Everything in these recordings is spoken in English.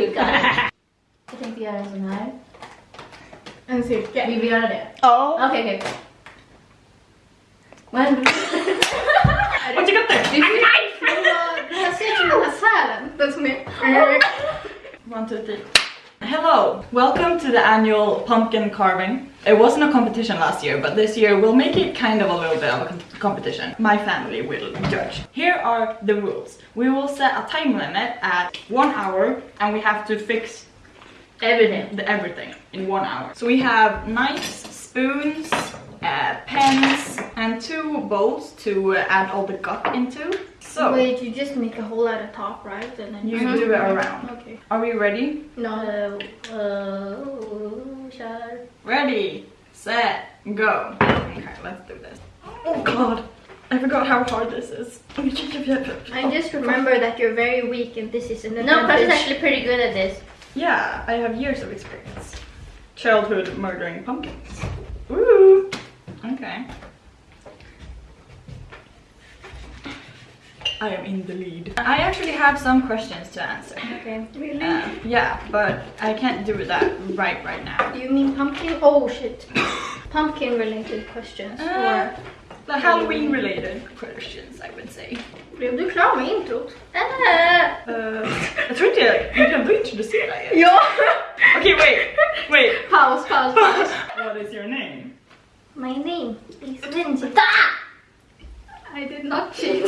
Guys. Jag tänkte göra en sån här. En cirkel. Vill vi göra det? Ja. Okej, okej. Vad händer? Vad tycker du? Det ser- det här ser ut som den här sälen. Den som är... One, two, three. Hello, welcome to the annual pumpkin carving. It wasn't a competition last year, but this year we'll make it kind of a little bit of a competition. My family will judge. Here are the rules. We will set a time limit at one hour and we have to fix Everything. the everything in one hour. So we have knives, spoons, uh, pens, and two bowls to uh, add all the guck into. So Wait, you just make a hole at the top, right? And then you do it around. Okay. Are we ready? No. Uh, uh. Ready, set, go. Okay, let's do this. Oh god, I forgot how hard this is. I just remember that you're very weak and this is an No, Crush is advantage. actually pretty good at this. Yeah, I have years of experience. Childhood murdering pumpkins. Ooh. Okay. I am in the lead. I actually have some questions to answer. Okay. Really? Uh, yeah, but I can't do that right right now. you mean pumpkin? Oh shit. pumpkin related questions. Uh, the Halloween related questions I would say. Or... Blev du klar med introt? Ah, Uh, jag tror inte jag, jag glömde introducera er. Ja! Okay, wait, wait. Paus, paus, paus. What is your name? My name is Lindsay. I did not cheat.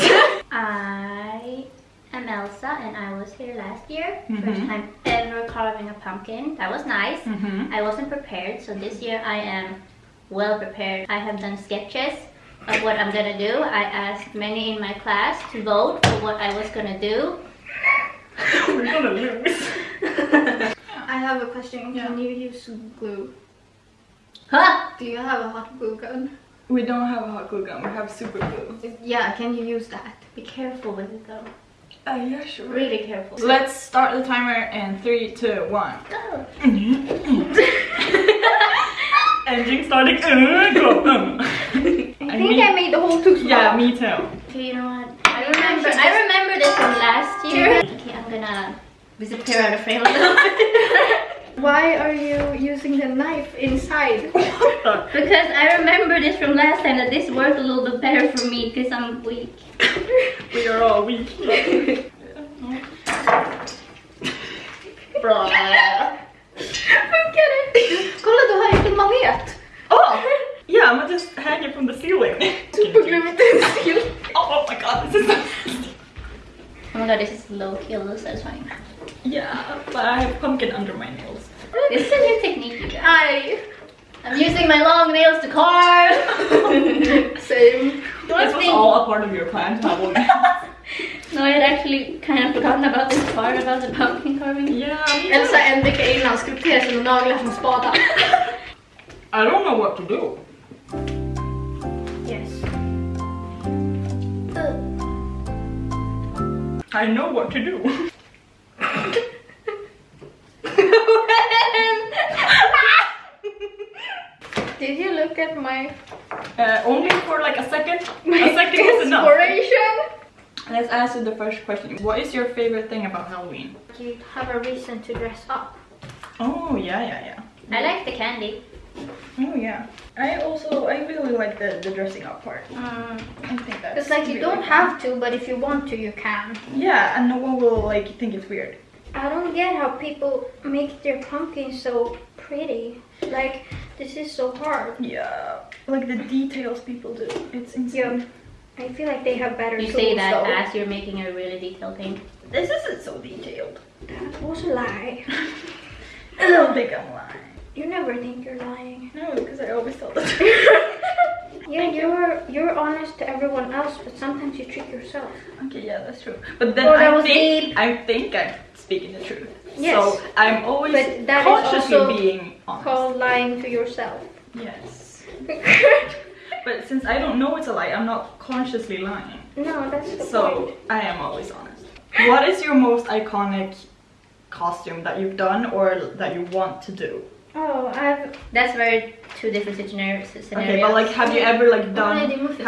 I am Elsa and I was here last year. First Mhm. time ever carving a pumpkin. That was nice. Mm-hmm. I wasn't prepared, so this year I am well prepared. I have done sketches of what I'm gonna do. I asked many in my class to vote for what I was gonna do. We're gonna lose. I have a question. Yeah. Can you use glue? Huh? Do you have a hot glue gun? We don't have a hot glue gun, we have super glue. Yeah, can you use that? Be careful with it though. Uh, yeah, sure. Really careful. Let's start the timer in three, two, one. Go. Engine starting. Go. I think me- I made the whole too small. Yeah, me too. Okay, you know what? I remember. I remember this from last year. Okay, I'm gonna disappear out of frame a little bit. Why are you using the knife inside? because I remember this from last time that this worked a little bit better for me because I'm weak. we are all weak. Bra. Funkar det? Kolla, du har gjort en manet. Oh! Yeah, I'm gonna just hanging from the ceiling. Superglutensil. Oh, oh my god, this is so Oh my god, this is low key a little satisfying. Yeah, but I have pumpkin under my nails. This is a new technique, you guys. Aj. I'm using my long nails to carve. Same. This was all a part of your plan to have one. No, I had actually kind of forgotten about this part about the pumpkin carving. yeah, me too. Elsa en vecka innan skulpterar sina naglar som spadar. I don't know what to do. Yes. I know what to do. Did you look at my, Uh, only for like a second. my a second is enough. inspiration? Let's answer the first question. What is your favorite thing about Halloween? You have a reason to dress up. Oh yeah, yeah, yeah. I like the candy. Oh yeah. I also I really like the the dressing up part. Mm. I think that's. It's like you really don't have to, but if you want to, you can. Yeah, and no one will like think it's weird. I don't get how people make their pumpkins so pretty. Like, this is so hard. Yeah, like the details people do. It's insane. Yeah. I feel like they have better You tools say that though. as you're making a really detailed thing. This isn't so detailed. That was a lie. I don't think I'm lying. You never think you're lying. No, because I always tell the truth. Yeah, you're you're honest to everyone else, but sometimes you trick yourself. okay, yeah, that's true. But then Oh, I was think deep. I think I'm speaking the truth. Yes. So I'm always But that is consciously also being honest. Called lying to yourself. Yes. But since I don't know it's a lie, I'm not consciously lying. no, that's the So point. I am always honest. What is your most iconic costume that you've done or that you want to do? Oh, I've That's very two different scenario- scenarios. Okay, but like, have you ever like done?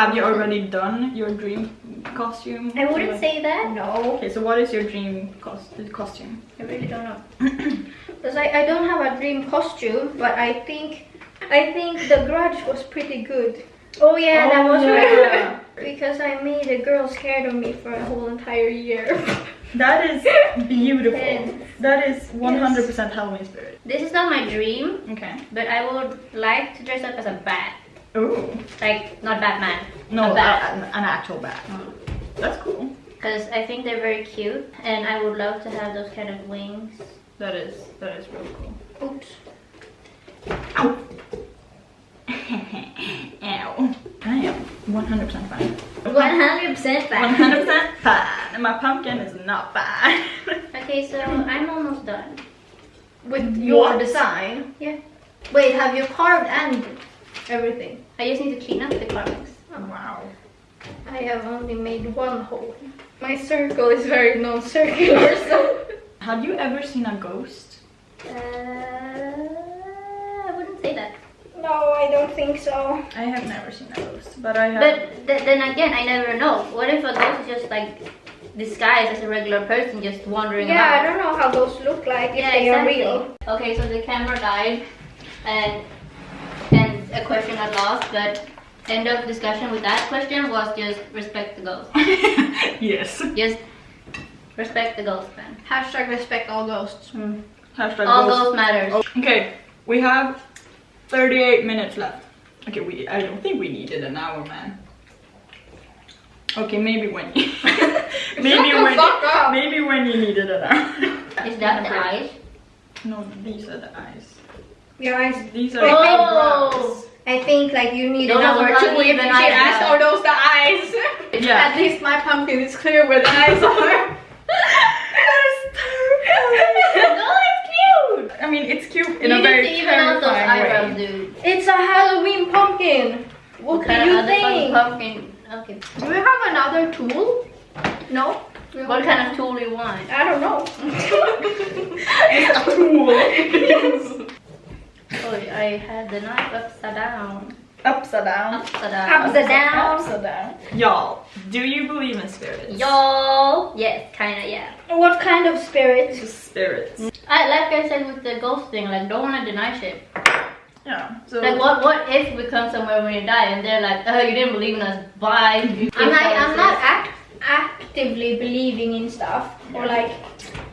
Have you already done your dream costume? I wouldn't say that. no, Okay, so what is your dream cost- costume? I really don't know. because I, I don't have a dream costume, but I think I think the Grudge was pretty good. Oh yeah, that Oh, was yeah. because I made a girl scared of me for a whole entire year. That is beautiful. Yes. That is 100% Halloween spirit. This is not my dream, Okay. but I would like to dress up as a bat. Ooh. Like, not Batman. No, a a- bat. an, an actual bat. Oh. That's cool. Because I think they're very cute, and I would love to have those kind of wings. That is that is really cool. Oops. Ow. Ow. I am 100% fine. 100% fat. 100% fine. And my pumpkin is not fine. Okay, so I'm almost done. With your What? design. Yeah. Wait, have you carved and everything? I just need to clean up the carvings. wow. I have only made one hole. My circle is very non-circular, so. Have you ever seen a ghost? Uh, I wouldn't say that. No, I don't think so. I have never seen a ghost, but I have. But th- then again, I never know. What if a ghost is just like disguised as a regular person just wandering around? Yeah, I don't know how ghosts look like if Yeah, they exactly. are real. Okay, so the camera died, and and a question I lost, but end of discussion with that question was just respect the ghost. yes. Just respect the ghost, man. Hashtag respect all ghosts. Mm. Hashtag All ghost. ghost matters. Okay, we have 38 minutes left. Okay, we I don't think we needed an hour, man. Okay, maybe when you maybe the when fuck up. maybe when you needed an hour. Is that the eyes? No, these are the eyes. Guys, These are Oh. the eyebrows. I think like you need Those an hour are to not even even eyebrows. ask are those the eyes? Yeah. At least my pumpkin is clear where the eyes are. that is terrible. no, it's cute. I mean, it's cute in you a need very to even out those eyebrows, dude. It's a Halloween pumpkin. What do kind of you think? Pumpkin. Okay. Do we have another tool? No. What kind of tool do you want? I don't know. It's a tool. Oh, I had the knife upside down. Upside down. Upside down. Upside down. Upside down. Y'all, do you believe in spirits? Y'all, yes, kinda, yeah. what kind of spirits? Just spirits. I like I said with the ghost thing, like don't wanna deny shit. Yeah. So Like what what if we come somewhere when you die and they're like, oh you didn't believe in us, bye. I'm not. I'm not act, actively believing in stuff or like.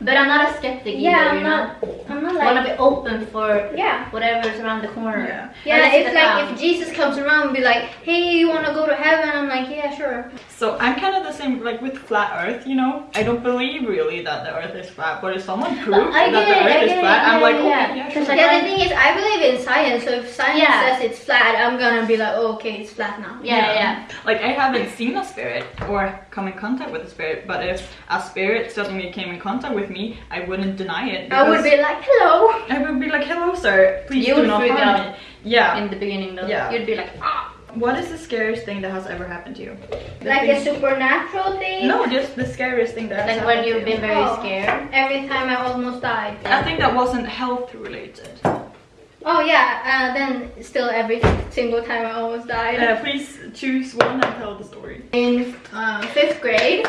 But I'm not a skeptic Yeah, either, I'm you not. know. I'm not I wanna be open for Yeah. whatever's around the corner. Yeah. Yeah, Unless it's like clown. if Jesus comes around and be like, "Hey, you want to go to heaven?" I'm like, "Yeah, sure." So I'm kind of the same, like with flat Earth. You know, I don't believe really that the Earth is flat, but if someone proves I that the it, Earth is it, flat, I'm yeah, like, yeah, okay, yeah. yeah, sure. like- Yeah, the thing is, I believe in science. So if science Yeah. says it's flat, I'm gonna be like, oh, "Okay, it's flat now." Yeah, yeah. Like I haven't seen a spirit or come in contact with a spirit, but if a spirit suddenly came in contact with me, I wouldn't deny it. I would be like, "Hello." I would be like, hello, sir. Please You do not harm me. Yeah. In the beginning though. Yeah. You'd be like, ah. What is the scariest thing that has ever happened to you? The Like a supernatural thing. No, just the scariest thing that has Like happened when to you've you. been very Oh. scared. Every time I almost died. I think that wasn't health related. Oh yeah. Uh, then still every single time I almost died. Uh, please choose one and tell the story. in uh, fifth grade.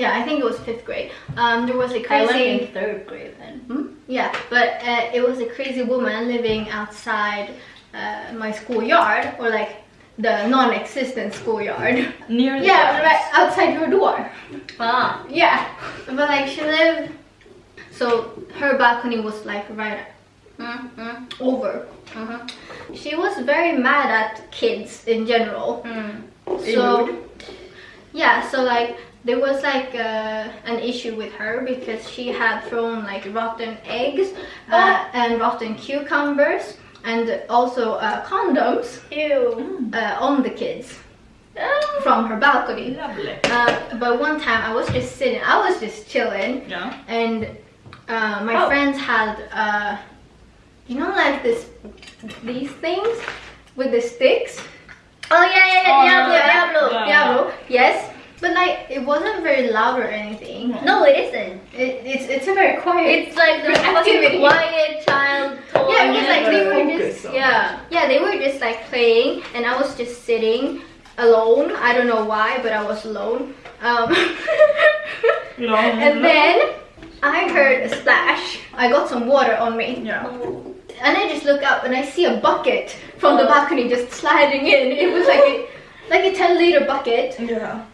Yeah, I think it was fifth grade. Um, there was a I went crazy. in third grade then. Hmm? Yeah, but uh, it was a crazy woman living outside uh, my schoolyard, or like the non-existent schoolyard. Near Yeah, house. right outside your door. Ah. Yeah, but like she lived. So her balcony was like right Mm, mm, over. mhm, She was very mad at kids in general. mm. So yeah, so like there was like uh, an issue with her because she had thrown like rotten eggs uh, and rotten cucumbers and also uh, condoms Ew. uh, on the kids Oh. from her balcony. Lovely. Uh, but one time I was just sitting, I was just chilling, Yeah. and uh, my Oh. friends had, uh, you know, like this, these things with the sticks. Oh yeah, yeah, yeah, Oh, Diablo. Diablo. Yeah. Diablo, yes. But like it wasn't very loud or anything. No, it isn't. It, it's it's a very quiet. It's like the fucking quiet child toy. yeah, it's like they were just on yeah yeah they were just like playing, and I was just sitting alone. I don't know why, but I was alone. Um, You know, and then I heard a splash. I got some water on me. yeah. And I just look up and I see a bucket from the Oh. balcony just sliding in. It was like a like a 10 liter bucket. Yeah.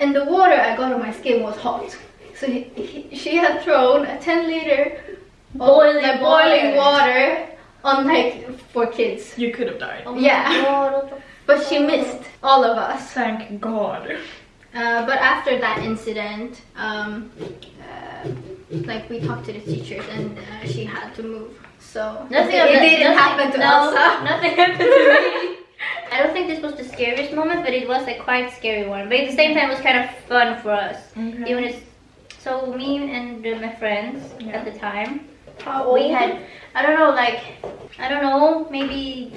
And the water I got on my skin was hot. So he, he, she had thrown a 10 liter Boiling like, boiling water. water on like for kids. You could have died. Oh Yeah. God, But she missed all of us. Thank God. Uh, but after that incident, um, uh, like we talked to the teachers and uh, she had to move. So Nothing it, it didn't nothing- happen to no, Elsa. Nothing happened to me. I don't think this was the scariest moment, but it was a quite scary one. But at the same time, it was kind of fun for us. Okay. Even it's so me and uh, my friends Yeah. at the time, How we had I don't know, like I don't know, maybe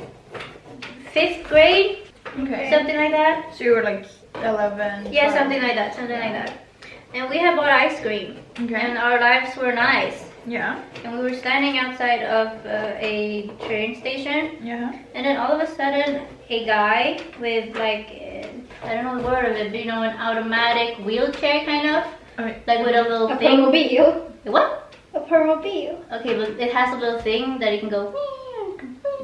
fifth grade, Okay. something like that. So you were like 11. Yeah, 12. something like that, something like that. And we had bought ice cream, Okay. and our lives were nice. Yeah. And we were standing outside of uh, a train station, Yeah. and then all of a sudden, a guy with like I don't know the word of it, but you know, an automatic wheelchair kind of, Okay. like with a little thing. a thing. permobile. What? A permobile. Okay, but it has a little thing that it can go.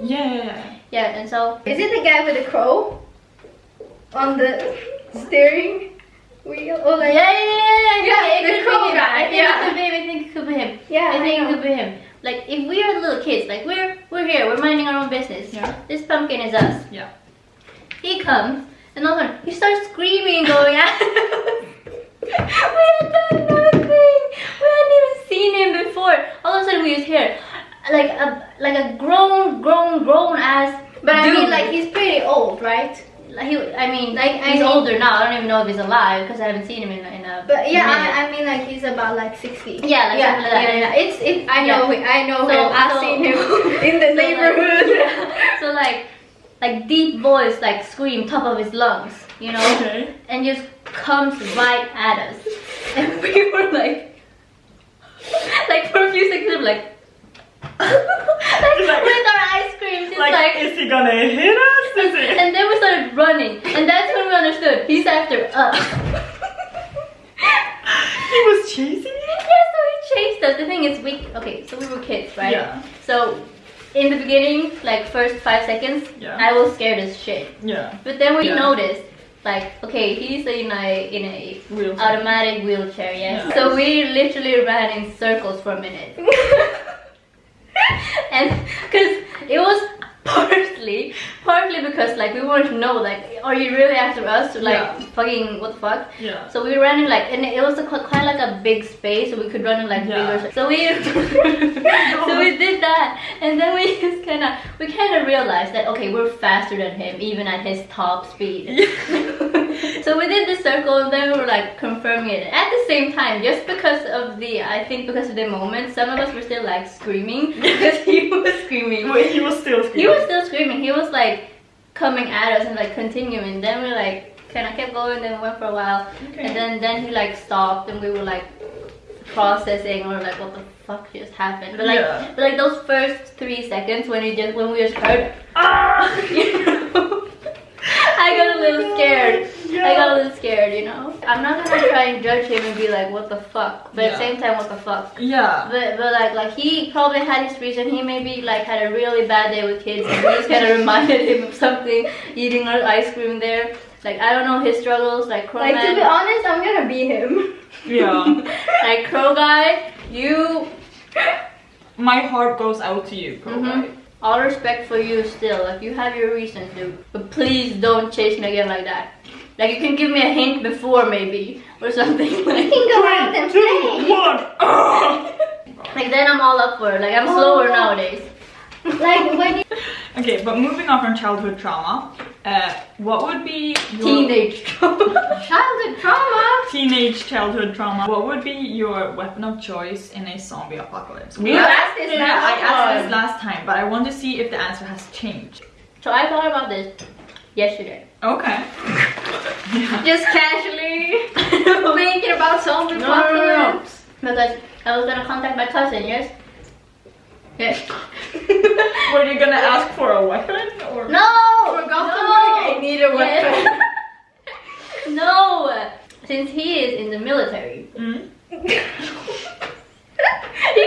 Yeah, yeah, yeah. Yeah, and so Is it the guy with the crow on the steering wheel? Oh, or yeah, like yeah, yeah, yeah, Yeah, it the could be him. guy, I think yeah. it could be him. I think it could be him. Yeah, I think I it could be him. Like if we are little kids, like we're we're here, we're minding our own business. Yeah. This pumpkin is us. Yeah. He comes and all of a sudden he starts screaming, going at we had done nothing. We hadn't even seen him before. All of a sudden we just hear like a like a grown, grown, grown ass. But I mean, like he's pretty old, right? Like, he, I mean, Like, I he's mean- older now. I don't even know if he's alive because I haven't seen him in, in a. But yeah. I, I mean, like he's about like sixty. Yeah, like yeah, like yeah, yeah. It's it. I know. Yeah. him, I know So- him. I've so- seen him in the So, like, neighborhood. yeah. So like, like deep voice, like scream top of his lungs, you know, Okay. and just comes right at us, and we were like, like for a few seconds, like. Like, Like- with our ice cream, just Like, like, is he gonna hit us? And then we started running, and that's when we understood he's after us. he was chasing you? Yeah, so he chased us. The thing is, we okay. So we were kids, right? Yeah. So in the beginning, like first five seconds, Yeah. I was scared as shit. Yeah. But then we Yeah. noticed, like, okay, he's in a in a Wheelchair. automatic wheelchair, yes. Yeah. So we literally ran in circles for a minute, and because it was partly, partly because like we wanted to know, like, are you really after us? Like, Yeah. fucking what the fuck? Yeah. So we ran in like, and it was a, quite like a big space, so we could run in like Yeah. bigger. So we, so we did that, and then we just kind of, we kind of realized that okay, we're faster than him, even at his top speed. So we did the circle, and then we were like confirming it. At the same time, just because of the, I think because of the moment, some of us were still like screaming because he was screaming. Wait, he was still screaming. He was still screaming. He was like coming at us and like continuing. Then we like kind of kept going. Then we went for a while, Okay. and then then he like stopped, and we were like processing or like what the fuck just happened. But like Yeah. but like those first three seconds when we just when we just heard, Ah! you know, I got a little scared. I got a little scared, you know. I'm not gonna try and judge him and be like, what the fuck, but at the same time, what the fuck. Yeah. But, but like like he probably had his reason. He maybe like had a really bad day with kids, and we just kind of reminded him of something. Eating our ice cream there. Like I don't know his struggles. Like Crow like to be honest, I'm gonna be him. Yeah. like Crow Guy, you. My heart goes out to you, Pro Mhm. All respect for you still. Like you have your reasons, dude. But please don't chase me again like that. Like you can give me a hint before maybe or something. You Like, can go out and play. One. Ah! like then I'm all up for it. Like I'm Oh, slower no. nowadays. Like when you Okay, but moving on from childhood trauma, uh, what would be your Teenage trauma. childhood trauma. teenage childhood trauma? What would be your weapon of choice in a zombie apocalypse? You asked this yeah, last I asked time. this last time, but I want to see if the answer has changed. So I thought about this yesterday. Okay. Yeah. Just casually. thinking about something. No, no, no, no. Because I was gonna contact my cousin, yes? Yes. Were you gonna ask for a weapon or? No! For no! I need a weapon. Yeah. no! Since he is in the military, Mm? you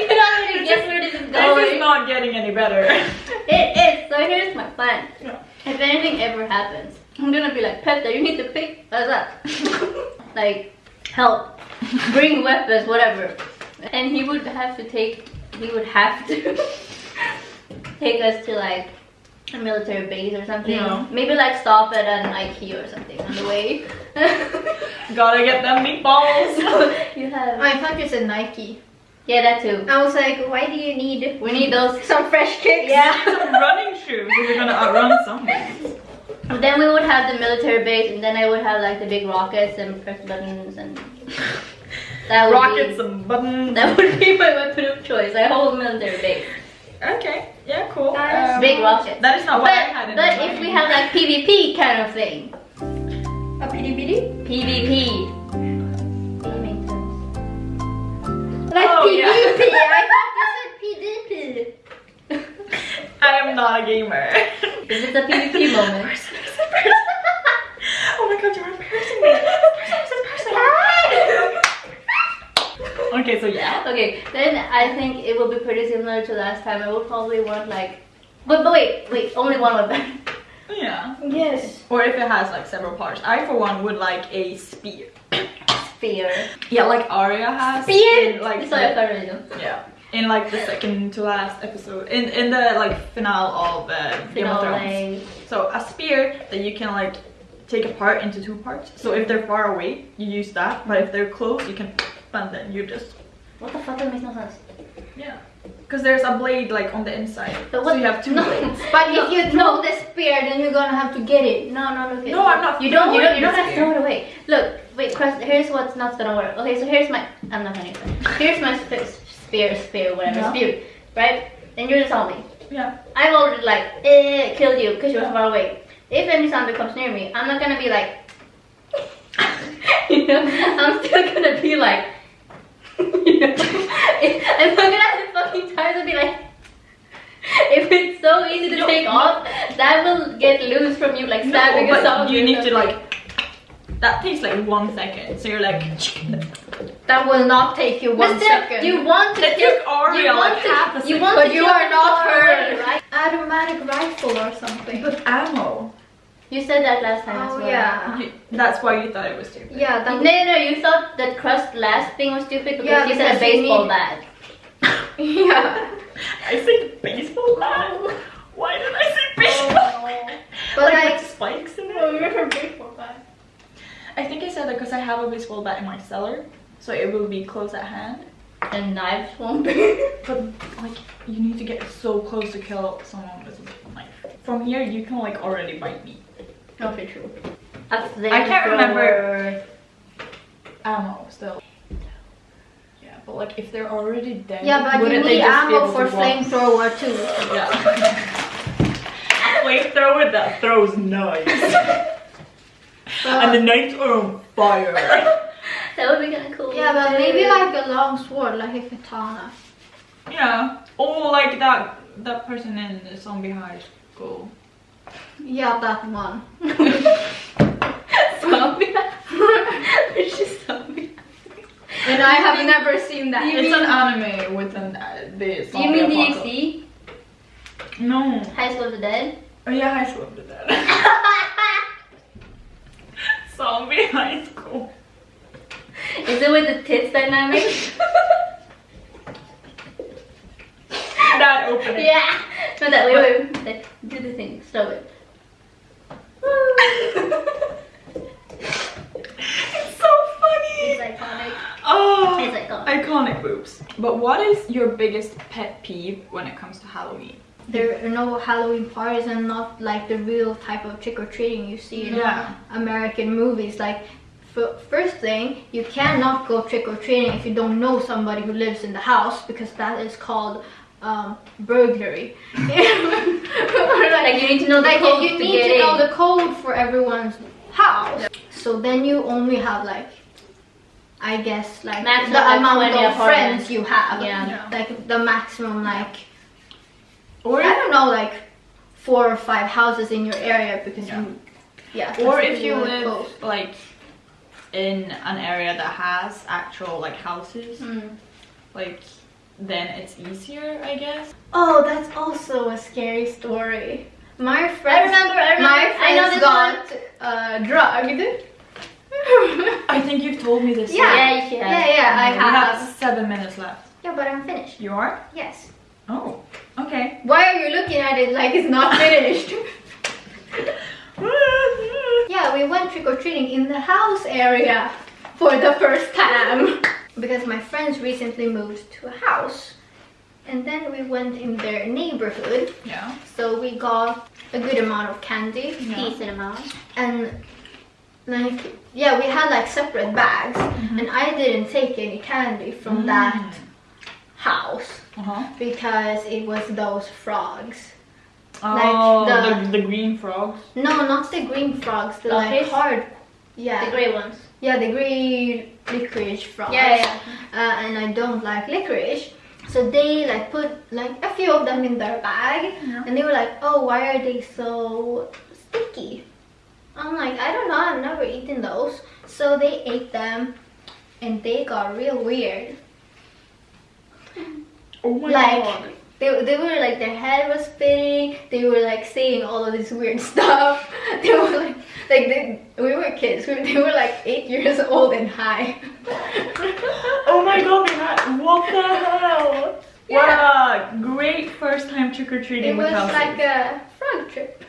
can already guess where this is going. This is not getting any better. It is. So here's my plan. Yeah. If anything ever happens, I'm gonna be like, Petter, you need to pick us up. like, help, bring weapons, whatever. And he would have to take, he would have to take us to like a military base or something. Yeah. Maybe like stop at an IKEA or something on the way. Gotta get them meatballs. you have, I thought you said Nike. yeah, that too. I was like, why do you need We need those. some fresh kicks? Yeah. Some running shoes if you're gonna outrun zombies. Then we would have the military base, and then I would have like the big rockets and press buttons and that would Rockets Be, and buttons. that would be my weapon of choice. I hold military base. Okay, yeah, cool. That is Um, Big rockets. That is not what I had But in but mind. if we have like PvP kind of thing, A bitty bitty? PvP. That makes sense. Like Oh, PvP. yeah. I thought you said PvP. I am not a gamer. This is a PvP moment. Person, person, person. oh my god, you're embarrassing me. Person, person, person. okay, so yeah. Okay, then I think it will be pretty similar to last time. I would probably want like, but, but wait, wait, only one weapon. Yeah. Yes. Or if it has like several parts. I for one would like a spear. Spear. Yeah, like Arya has. Spear? in, like It's like a feminism. yeah. In like the second to last episode. In in the like finale of uh, Game of Thrones. So a spear that you can like take apart into two parts. So if they're far away, you use that. But if they're close, you can and then you just What the fuck? That makes no sense. yeah. Because there's a blade like on the inside. But So what- you have two no. blades. But No, if you throw the spear, then you're gonna have to get it. No, no, look. No, I'm not You don't. You don't. You don't have to throw it away. Look, wait, Crust. Here's what's not gonna work. Okay, so here's my. I'm not gonna use that. Here's my sp- spear, spear, whatever, Yeah. spear, right? And you're the zombie. Yeah. I've already like eh, killed you because you're far away. If any zombie comes near me, I'm not gonna be like. you know, I'm still gonna be like. You know, I'm not gonna have the fucking time to be like. If it's so easy to No, take no. off, that will get loose from you like stabbing no, a but zombie. you need to like. That takes like one second. So you're like. That will not take you But one still, second. You want to That kill. took you want like to, half a You want But to you are not far her. right? automatic rifle or something. But ammo. You said that last time as Oh well. yeah. You, that's why you thought it was stupid. Yeah, No, that no, no, you thought that crust last thing was stupid because Yeah, you said a baseball need- bat. yeah. I said baseball bat. Why did I say baseball? Oh, but like, like, spikes in it. Oh, remember baseball bat. I think I said that because I have a baseball bat in my cellar, so it will be close at hand. And knives won't be. But like, you need to get so close to kill someone with a knife. From here, you can like already bite me. Not true. I can't remember. Ammo still. Yeah, but like if they're already dead. yeah, but you wouldn't they need ammo for flamethrower too. Yeah. Flamethrower that throws knives, and the knives are on fire. That would be kind of cool. yeah, but maybe like a long sword, like a katana. yeah. Oh, like that that person in the zombie high school. Yeah, that one. zombie. Which is zombie. And I have never seen that. You it's mean- an anime with an uh, the you mean apocalypse. DxD? No. High School of the Dead? Oh yeah, high school of the Dead. zombie high school. Is it with the tits dynamic? That opening. yeah. No, that wait, wait, wait. Do the thing. stop it. It's so funny. It's iconic. Oh, It's iconic. iconic boobs. But what is your biggest pet peeve when it comes to Halloween? There are no Halloween parties and not like the real type of trick or treating you see in Yeah. American movies. Like, first thing, you cannot go trick or treating if you don't know somebody who lives in the house because that is called um, burglary. Like you need to know the like code you to need get to know in. the code for everyone's house. So then you only have like I guess like Maximum, the like, amount of apartments. friends you have. Yeah. Yeah. Like the maximum like Or I don't know like four or five houses in your area because Yeah. you yeah. or if you live close. like in an area that has actual like houses, Mm. like then it's easier, I guess. Oh, that's also a scary story. My I remember, I remember. my friend got uh, drugged. I think you've told me this. Yeah. Yeah, have. yeah, yeah, I we have have. seven minutes left. Yeah, but I'm finished. You are? Yes. Oh, okay. Why are you looking at it like it's not finished? yeah, we went trick or treating in the house area for the first time because my friends recently moved to a house, and then we went in their neighborhood. yeah. So we got a good amount of candy Yeah. Decent amount. and like yeah, we had like separate bags, and I didn't take any candy from that house Uh huh. because it was those frogs. Oh, the- the, the green frogs. No, not the green frogs. The like Licorice? hard. Yeah. The grey ones. Yeah, the green licorice frogs. Yeah, yeah. Uh, and I don't like licorice. So they like put like a few of them in their bag, Yeah. and they were like, "Oh, why are they so sticky?" I'm like, "I don't know. I've never eaten those." So they ate them, and they got real weird. Oh my Like- god. They, they were like their head was spinning. They were like saying all of this weird stuff. They were like like they, we were kids. We, they were like eight years old and high. Oh my god, Matt, what the hell? What a great first time trick or It treating with was Kelsey. like a frog trip.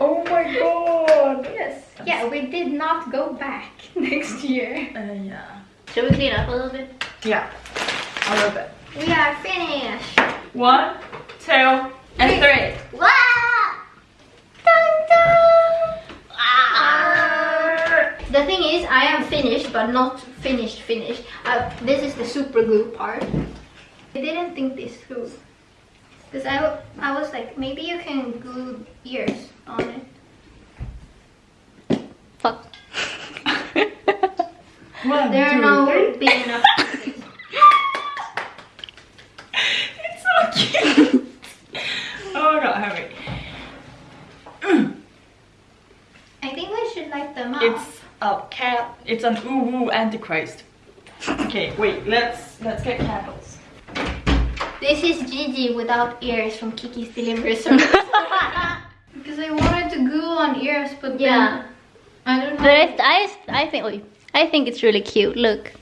Oh my god. Yes. Yeah, we did not go back next year. Uh, yeah. Should we clean up a little bit? Yeah. A little bit. We are finished. One, two, and three. Wow! Dun, dun! Ah! The thing is, I am finished, but not finished finished. Uh, this is the super glue part. I didn't think this through. Because I, I was like, maybe you can glue ears on it. Fuck. One, There are no three. big enough pieces. It's so cute. oh my god, Harry. I think we should light them up. It's a cat. It's an ooh woo antichrist. Okay, wait. Let's let's get candles. This is Jiji without ears from Kiki's Delivery Service. because I wanted to glue on ears, but Yeah. then I don't know. But I, I, I think, wait, I think it's really cute. Look.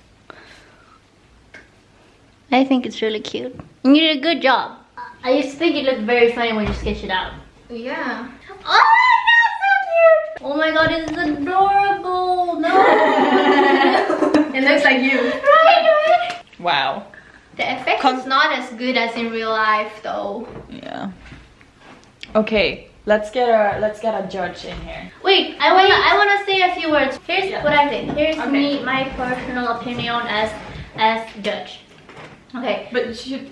I think it's really cute. You did a good job. I just think it looked very funny when you sketched it out. Yeah. Oh my god, so cute! Oh my god, it's adorable! No! It looks like you. right? right? Wow. The effect Con- is not as good as in real life, though. Yeah. Okay, let's get a let's get a judge in here. Wait, I wanna I wanna say a few words. Here's Yeah. what I think. Here's Okay. me, my personal opinion as as judge. Okay, But you should.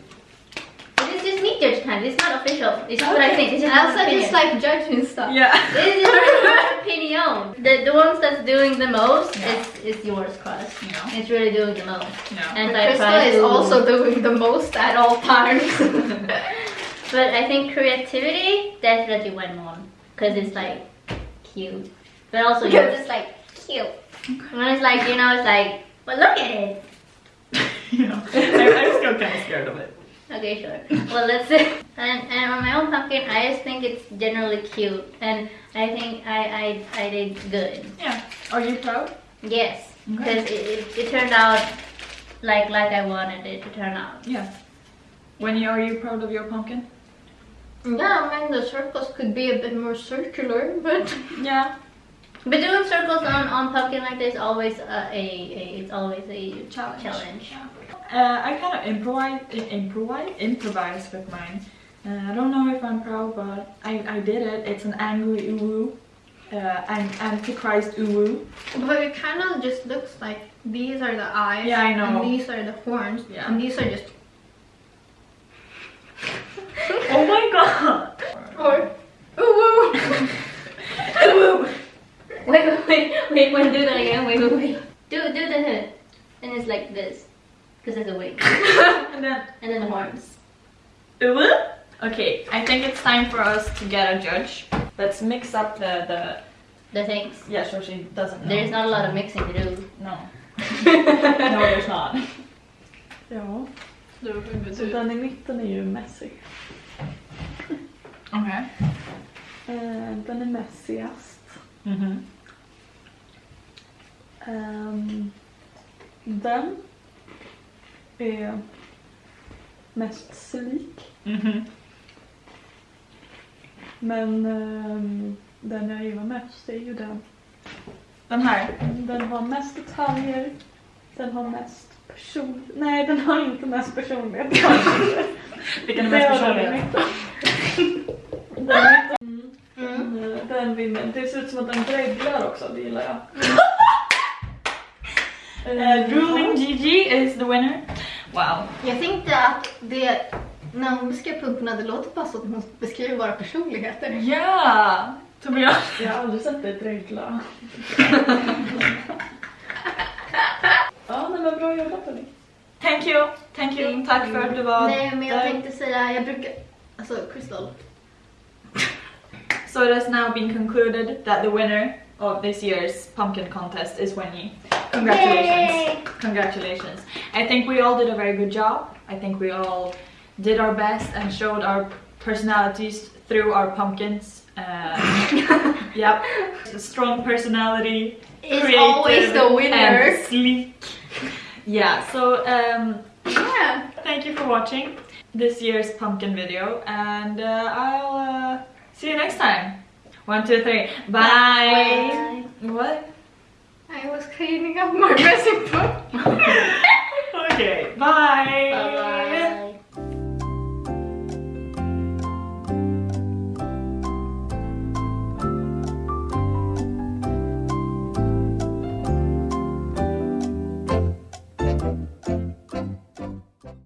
This is just me judge time. This is not official. This is what I think. It's is I also opinion. just like judging stuff. Yeah. This is my opinion. The the ones that's doing the most Yeah. is is yours, Cross. Yeah. It's really doing the most. Yeah. And But I Crystal try is to- also doing the most at all times. But I think creativity definitely went on because it's like cute, but also because yours. it's like cute. when it's like you know it's like but look at it. yeah. I, I'm still kind of scared of it. Okay, sure. Well, let's see. And, and on my own pumpkin, I just think it's generally cute, and I think I I, I did good. Yeah. Are you proud? Yes, Okay. because it, it, it turned out like like I wanted it to turn out. Yeah. When you, are you proud of your pumpkin? Yeah, I mean the circles could be a bit more circular, but Yeah. But doing circles on, on pumpkin like this always uh, a, a it's always a Challenge. challenge. Uh, I kind of improvise, improvise, improvise with mine. Uh, I don't know if I'm proud, but I, I did it. It's an angry uwu, uh, an antichrist uwu. but it kind of just looks like these are the eyes. Yeah, I know. And these are the horns. Yeah. And these are just Oh my god! or ooh. Uwu. Wait, wait, wait, wait, wait, do that again. Wait, wait, wait. Do do the hood, and it's like this, because there's a wing, and then and then the horns. Okay, I think it's time for us to get a judge. Let's mix up the the. The things. Yeah, so she doesn't know. There's not a lot of mixing to do. No. no, there's not. Ja, så den i mitten är ju messy. Okay. Eh, den är messigast. Mm-hmm. Ehm, den är mest slik. Mm-hmm. Men ehm, den jag gillar mest är ju den. Den här. Den har mest detaljer. Den har mest person... Nej, den har inte mest personlighet. Vilken är mest har den i personlig? Mm. Den vinner. Det ser ut som att den dreglar också, det gillar jag. Uh, drooling Gigi is the winner. Wow. Jag tänkte att det, när hon beskrev pumporna, det låter bara som att hon beskriver våra personligheter. Yeah. To be honest. Jag har aldrig sett dig dregla. ja, nej men bra jobbat hörni. Thank you. Thank you. Tack för att du var Nej, men jag där. tänkte säga, jag brukar, alltså Crystal. So it has now been concluded that the winner of this year's pumpkin contest is Wenyi. Congratulations. Yay! Congratulations. I think we all did a very good job. I think we all did our best and showed our personalities through our pumpkins. Uh, yep. Strong personality. Is always the winner. Sleek. Yeah, so um, Yeah. thank you for watching this year's pumpkin video and uh, I'll uh, see you next time. One, two, three. Bye. What? I was cleaning up my dressing room. okay, bye. Bye. Bye.